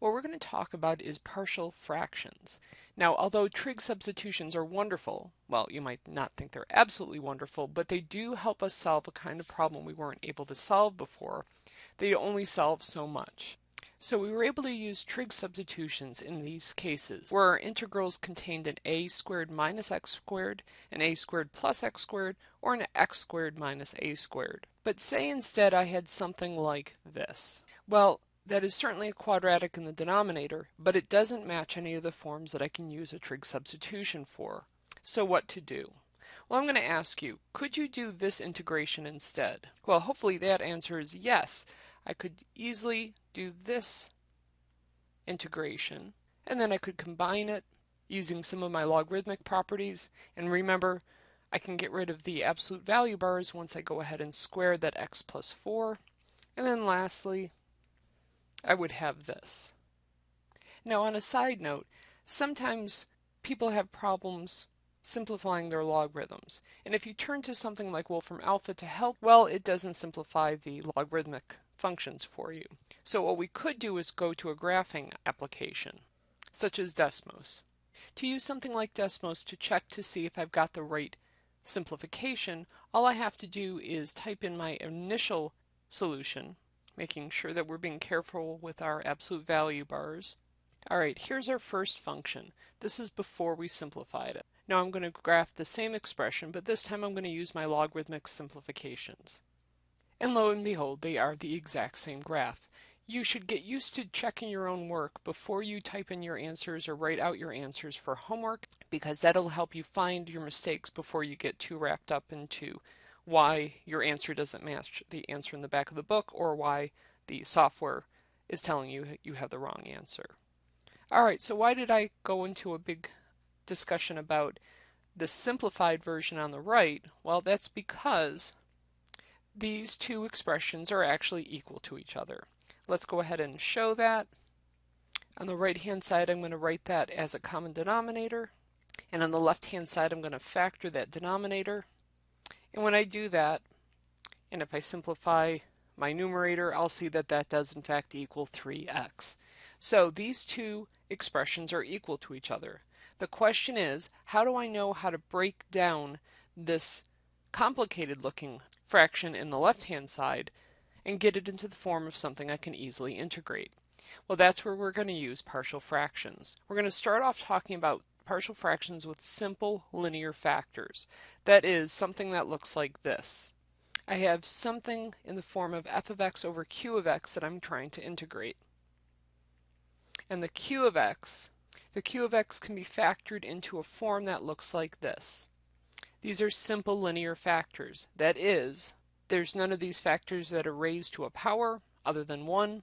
what we're going to talk about is partial fractions. Now, although trig substitutions are wonderful, well, you might not think they're absolutely wonderful, but they do help us solve a kind of problem we weren't able to solve before. They only solve so much. So we were able to use trig substitutions in these cases, where our integrals contained an a squared minus x squared, an a squared plus x squared, or an x squared minus a squared. But say instead I had something like this. Well, that is certainly a quadratic in the denominator, but it doesn't match any of the forms that I can use a trig substitution for. So what to do? Well, I'm going to ask you, could you do this integration instead? Well, hopefully that answer is yes. I could easily do this integration, and then I could combine it using some of my logarithmic properties. And remember, I can get rid of the absolute value bars once I go ahead and square that x plus 4. And then lastly, I would have this. Now on a side note, sometimes people have problems simplifying their logarithms. And if you turn to something like Wolfram Alpha to help, well, it doesn't simplify the logarithmic functions for you. So what we could do is go to a graphing application, such as Desmos. To use something like Desmos to check to see if I've got the right simplification, all I have to do is type in my initial solution, making sure that we're being careful with our absolute value bars. Alright, here's our first function. This is before we simplified it. Now I'm going to graph the same expression, but this time I'm going to use my logarithmic simplifications. And lo and behold, they are the exact same graph. You should get used to checking your own work before you type in your answers or write out your answers for homework because that'll help you find your mistakes before you get too wrapped up into why your answer doesn't match the answer in the back of the book or why the software is telling you you have the wrong answer. All right, so why did I go into a big discussion about the simplified version on the right? Well, that's because these two expressions are actually equal to each other. Let's go ahead and show that. On the right hand side I'm going to write that as a common denominator and on the left hand side I'm going to factor that denominator and when I do that, and if I simplify my numerator, I'll see that that does in fact equal 3x. So these two expressions are equal to each other. The question is, how do I know how to break down this complicated looking fraction in the left hand side and get it into the form of something I can easily integrate? Well, that's where we're going to use partial fractions. We're going to start off talking about partial fractions with simple linear factors. That is something that looks like this. I have something in the form of f of x over q of x that I'm trying to integrate. And the q of x, the q of x can be factored into a form that looks like this. These are simple linear factors. That is, there's none of these factors that are raised to a power other than 1,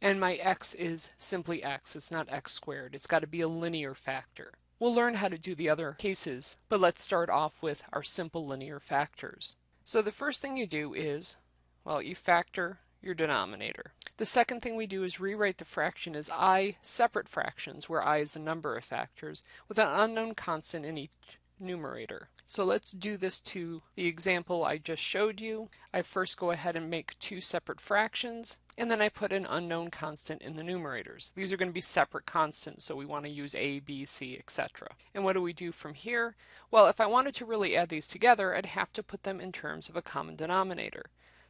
and my x is simply x. It's not x squared. It's got to be a linear factor. We'll learn how to do the other cases, but let's start off with our simple linear factors. So the first thing you do is, well, you factor your denominator. The second thing we do is rewrite the fraction as i separate fractions, where i is the number of factors, with an unknown constant in each numerator. So let's do this to the example I just showed you. I first go ahead and make two separate fractions, and then I put an unknown constant in the numerators. These are going to be separate constants, so we want to use a, b, c, etc. And what do we do from here? Well, if I wanted to really add these together, I'd have to put them in terms of a common denominator.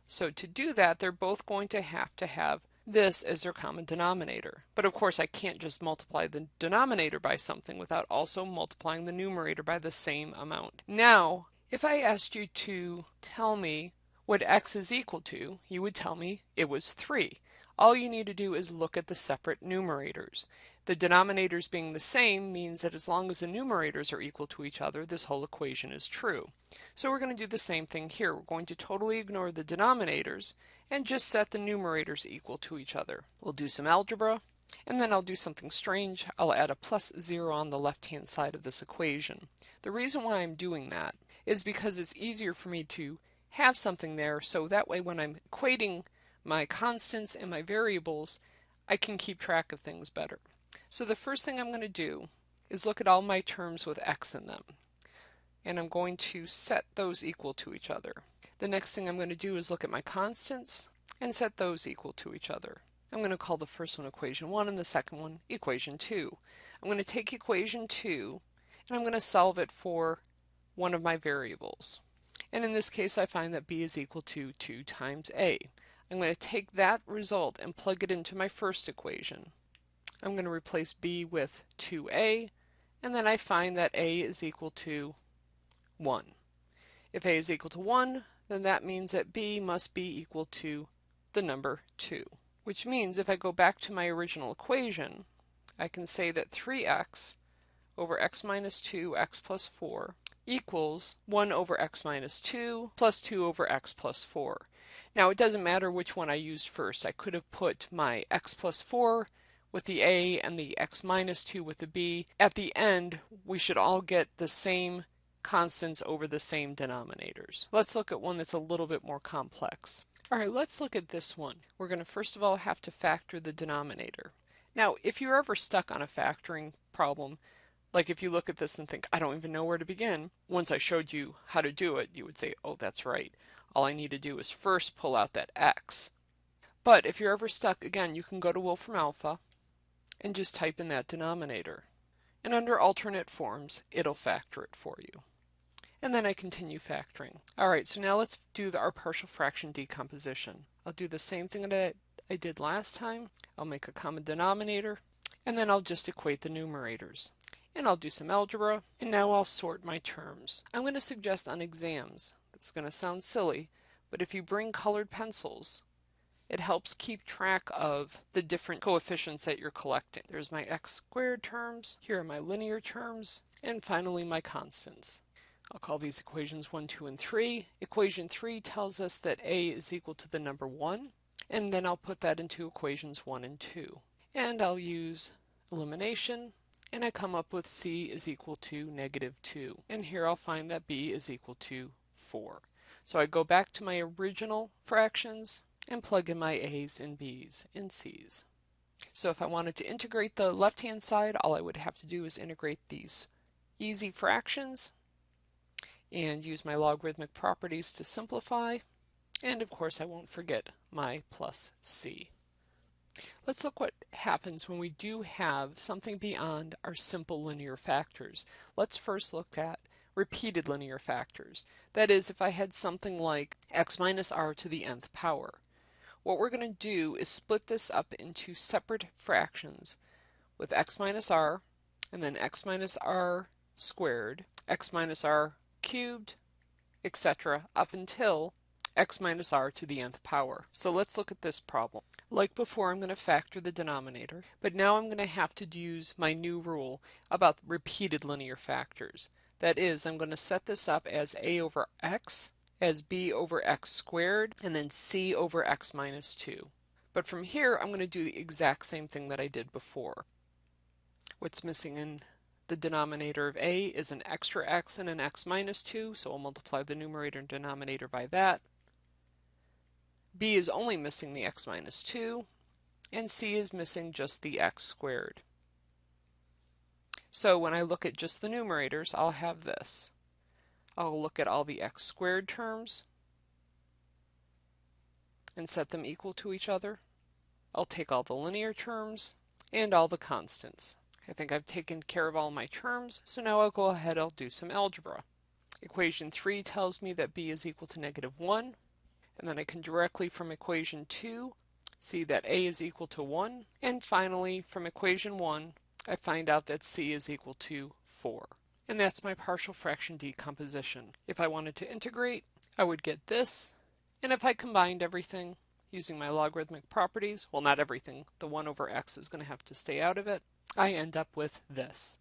So to do that, they're both going to have to have this as their common denominator. But of course I can't just multiply the denominator by something without also multiplying the numerator by the same amount. Now, if I asked you to tell me what x is equal to, you would tell me it was 3. All you need to do is look at the separate numerators. The denominators being the same means that as long as the numerators are equal to each other, this whole equation is true. So we're going to do the same thing here. We're going to totally ignore the denominators and just set the numerators equal to each other. We'll do some algebra, and then I'll do something strange. I'll add a plus 0 on the left-hand side of this equation. The reason why I'm doing that is because it's easier for me to have something there so that way when I'm equating my constants and my variables, I can keep track of things better. So the first thing I'm going to do is look at all my terms with x in them. And I'm going to set those equal to each other. The next thing I'm going to do is look at my constants and set those equal to each other. I'm going to call the first one equation 1 and the second one equation 2. I'm going to take equation 2 and I'm going to solve it for one of my variables. And in this case I find that b is equal to 2 times a. I'm going to take that result and plug it into my first equation. I'm going to replace b with 2a and then I find that a is equal to 1. If a is equal to 1 then that means that b must be equal to the number 2. Which means if I go back to my original equation, I can say that 3x over x minus 2 x plus 4 equals 1 over x minus 2 plus 2 over x plus 4. Now it doesn't matter which one I used first. I could have put my x plus 4 with the a and the x minus 2 with the b. At the end, we should all get the same constants over the same denominators. Let's look at one that's a little bit more complex. All right, let's look at this one. We're going to first of all have to factor the denominator. Now, if you're ever stuck on a factoring problem, like if you look at this and think, I don't even know where to begin, once I showed you how to do it, you would say, oh, that's right. All I need to do is first pull out that x. But if you're ever stuck, again, you can go to Wolfram Alpha and just type in that denominator. And under alternate forms, it'll factor it for you and then I continue factoring. Alright, so now let's do the, our partial fraction decomposition. I'll do the same thing that I did last time. I'll make a common denominator, and then I'll just equate the numerators. And I'll do some algebra, and now I'll sort my terms. I'm going to suggest on exams, it's going to sound silly, but if you bring colored pencils, it helps keep track of the different coefficients that you're collecting. There's my x squared terms, here are my linear terms, and finally my constants. I'll call these equations 1, 2, and 3. Equation 3 tells us that a is equal to the number 1, and then I'll put that into equations 1 and 2. And I'll use elimination, and I come up with c is equal to negative 2. And here I'll find that b is equal to 4. So I go back to my original fractions and plug in my a's and b's and c's. So if I wanted to integrate the left-hand side, all I would have to do is integrate these easy fractions and use my logarithmic properties to simplify. And of course I won't forget my plus c. Let's look what happens when we do have something beyond our simple linear factors. Let's first look at repeated linear factors. That is, if I had something like x minus r to the nth power. What we're going to do is split this up into separate fractions with x minus r, and then x minus r squared, x minus r cubed, etc. up until x minus r to the nth power. So let's look at this problem. Like before, I'm going to factor the denominator, but now I'm going to have to use my new rule about repeated linear factors. That is, I'm going to set this up as a over x, as b over x squared, and then c over x minus 2. But from here, I'm going to do the exact same thing that I did before. What's missing in the denominator of a is an extra x and an x minus 2, so we'll multiply the numerator and denominator by that. b is only missing the x minus 2, and c is missing just the x squared. So when I look at just the numerators, I'll have this. I'll look at all the x squared terms and set them equal to each other. I'll take all the linear terms and all the constants. I think I've taken care of all my terms, so now I'll go ahead I'll do some algebra. Equation 3 tells me that b is equal to negative 1, and then I can directly from equation 2 see that a is equal to 1, and finally from equation 1 I find out that c is equal to 4. And that's my partial fraction decomposition. If I wanted to integrate, I would get this, and if I combined everything using my logarithmic properties, well not everything, the 1 over x is going to have to stay out of it, I end up with this.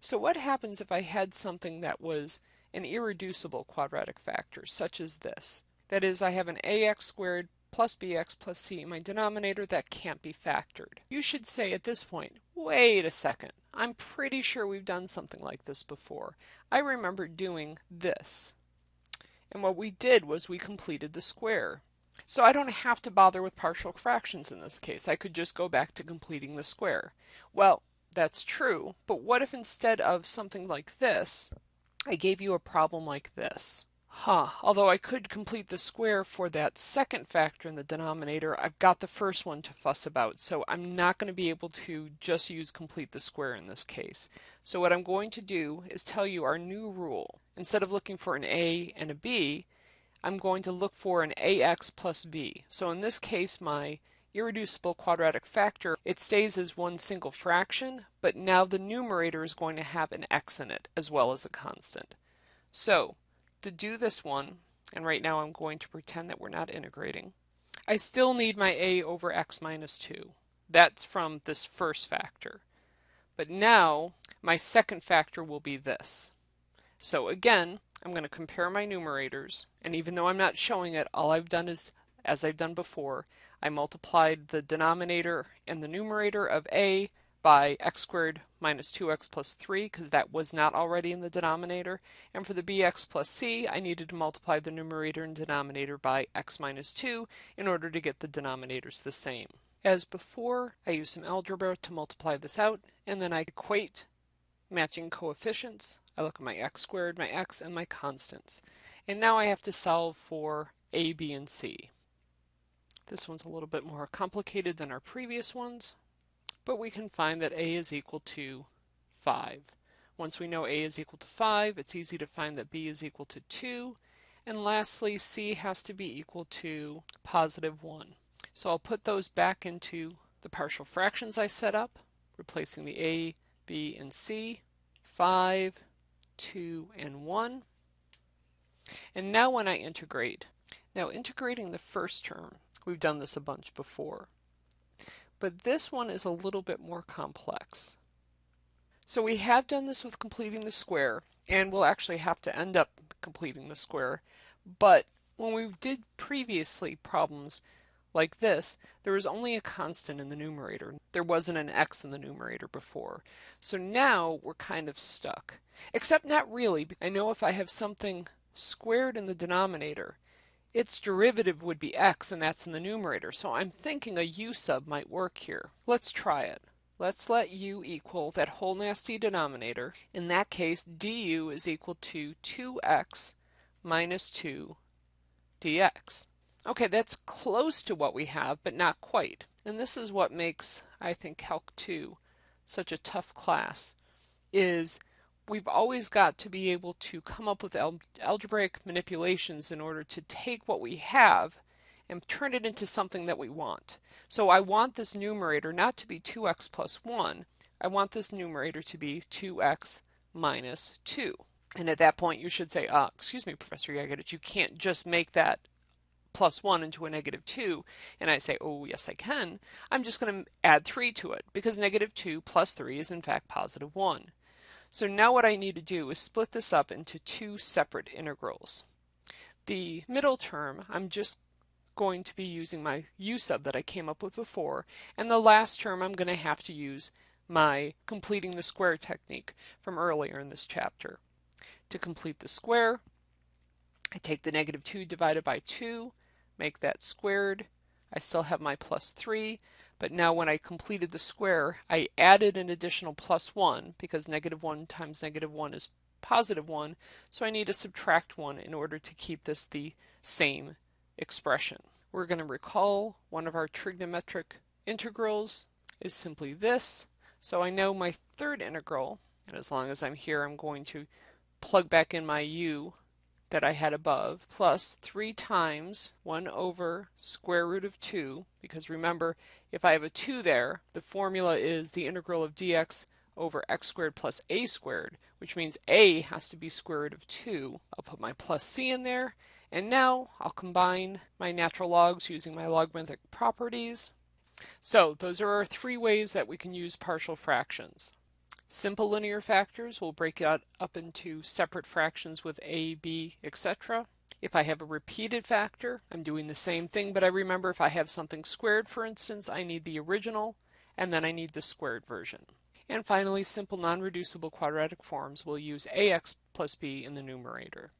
So what happens if I had something that was an irreducible quadratic factor, such as this? That is, I have an ax squared plus bx plus c in my denominator that can't be factored. You should say at this point, wait a second, I'm pretty sure we've done something like this before. I remember doing this. And what we did was we completed the square. So I don't have to bother with partial fractions in this case. I could just go back to completing the square. Well, that's true, but what if instead of something like this, I gave you a problem like this? Huh, although I could complete the square for that second factor in the denominator, I've got the first one to fuss about, so I'm not going to be able to just use complete the square in this case. So what I'm going to do is tell you our new rule. Instead of looking for an a and a b, I'm going to look for an ax plus b. So in this case, my irreducible quadratic factor, it stays as one single fraction, but now the numerator is going to have an x in it as well as a constant. So to do this one, and right now I'm going to pretend that we're not integrating, I still need my a over x minus 2. That's from this first factor. But now my second factor will be this. So again, I'm going to compare my numerators, and even though I'm not showing it, all I've done is, as I've done before, I multiplied the denominator and the numerator of a by x squared minus 2x plus 3 because that was not already in the denominator. And for the bx plus c, I needed to multiply the numerator and denominator by x minus 2 in order to get the denominators the same. As before, I use some algebra to multiply this out, and then I equate matching coefficients. I look at my x squared, my x, and my constants. And now I have to solve for a, b, and c. This one's a little bit more complicated than our previous ones, but we can find that a is equal to 5. Once we know a is equal to 5, it's easy to find that b is equal to 2. And lastly, c has to be equal to positive 1. So I'll put those back into the partial fractions I set up, replacing the a, b, and c, 5, 2, and 1. And now when I integrate, now integrating the first term, we've done this a bunch before but this one is a little bit more complex. So we have done this with completing the square, and we'll actually have to end up completing the square, but when we did previously problems like this, there was only a constant in the numerator. There wasn't an x in the numerator before. So now we're kind of stuck. Except not really. I know if I have something squared in the denominator, its derivative would be x, and that's in the numerator, so I'm thinking a u sub might work here. Let's try it. Let's let u equal that whole nasty denominator. In that case, du is equal to 2x minus 2 dx. Okay, that's close to what we have, but not quite. And this is what makes, I think, Calc 2 such a tough class, is we've always got to be able to come up with al algebraic manipulations in order to take what we have and turn it into something that we want. So I want this numerator not to be 2x plus 1. I want this numerator to be 2x minus 2. And at that point you should say, uh, excuse me, Professor Yagadich, you can't just make that plus 1 into a negative 2. And I say, oh, yes, I can. I'm just going to add 3 to it because negative 2 plus 3 is in fact positive 1. So now what I need to do is split this up into two separate integrals. The middle term, I'm just going to be using my u sub that I came up with before, and the last term I'm going to have to use my completing the square technique from earlier in this chapter. To complete the square, I take the negative 2 divided by 2, make that squared. I still have my plus 3, but now when I completed the square, I added an additional plus 1 because negative 1 times negative 1 is positive 1, so I need to subtract 1 in order to keep this the same expression. We're going to recall one of our trigonometric integrals is simply this, so I know my third integral, and as long as I'm here I'm going to plug back in my u that I had above, plus 3 times 1 over square root of 2, because remember, if I have a 2 there, the formula is the integral of dx over x squared plus a squared, which means a has to be square root of 2. I'll put my plus c in there, and now I'll combine my natural logs using my logarithmic properties. So those are our three ways that we can use partial fractions. Simple linear factors will break it up into separate fractions with a, b, etc. If I have a repeated factor, I'm doing the same thing, but I remember if I have something squared, for instance, I need the original, and then I need the squared version. And finally, simple non-reducible quadratic forms will use ax plus b in the numerator.